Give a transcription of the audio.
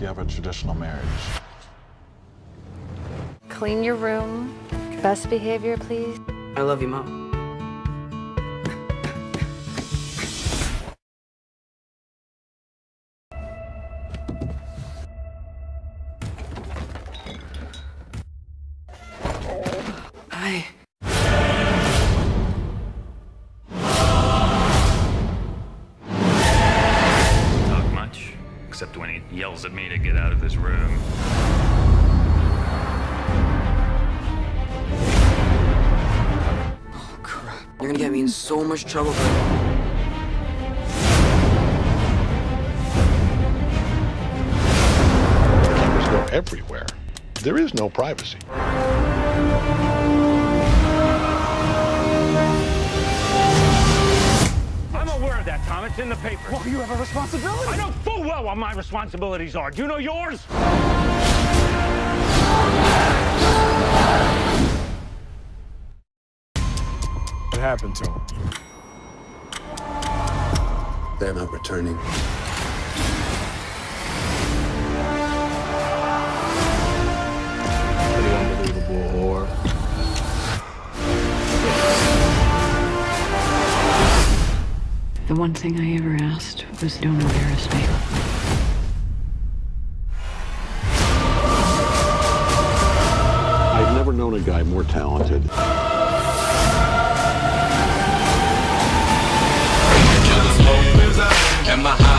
you have a traditional marriage. Clean your room. Best behavior, please. I love you, Mom. Hi. Except when he yells at me to get out of his room. Oh, crap. You're gonna get me in so much trouble. Cameras go everywhere. There is no privacy. It's in the paper. Well, you have a responsibility. I know full well what my responsibilities are. Do you know yours? What happened to him? They're not returning. The one thing I ever asked was don't embarrass me. I've never known a guy more talented. And my